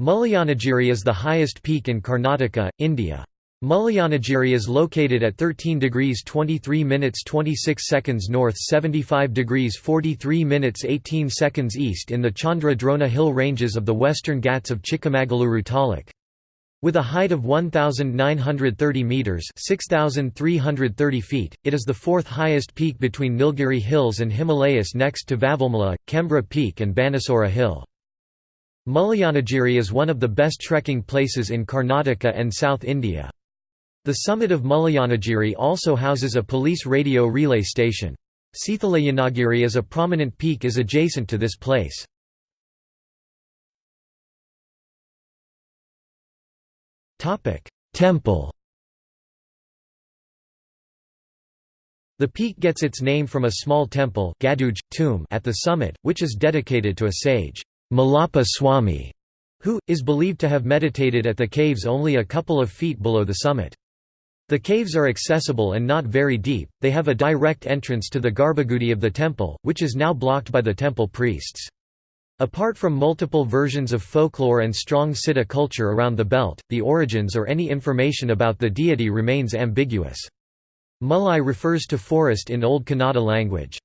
Mullayanagiri is the highest peak in Karnataka, India. Mullayanagiri is located at 13 degrees 23 minutes 26 seconds north 75 degrees 43 minutes 18 seconds east in the Chandra Drona hill ranges of the western Ghats of Chikmagaluru taluk. With a height of 1,930 metres 6,330 feet, it is the fourth highest peak between Nilgiri Hills and Himalayas next to Vavilmala, Chembra Peak and Banasura Hill. Mullayanagiri is one of the best trekking places in Karnataka and South India. The summit of Mullayanagiri also houses a police radio relay station. Seethalayanagiri as a prominent peak is adjacent to this place. Temple The peak gets its name from a small temple tomb at the summit, which is dedicated to a sage. Mallappa Swami, who, is believed to have meditated at the caves only a couple of feet below the summit. The caves are accessible and not very deep, they have a direct entrance to the Garbhagudi of the temple, which is now blocked by the temple priests. Apart from multiple versions of folklore and strong Siddha culture around the belt, the origins or any information about the deity remains ambiguous. Mullai refers to forest in Old Kannada language.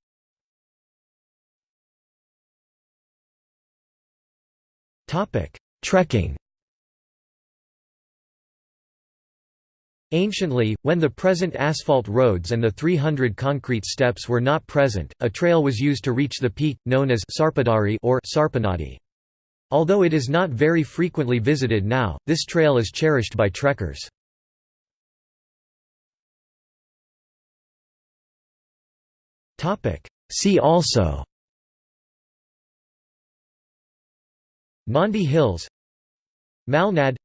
Topic: Trekking. Anciently, when the present asphalt roads and the 300 concrete steps were not present, a trail was used to reach the peak, known as Sarpadari or Sarpanadi. Although it is not very frequently visited now, this trail is cherished by trekkers. See also Nandi Hills Malnad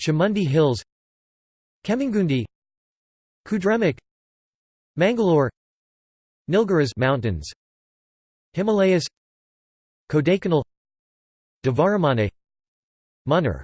Chamundi Hills Kemmangundi Kudremukh Mangalore Nilgiris Mountains Himalayas Kodaikanal Dvaramane Munnar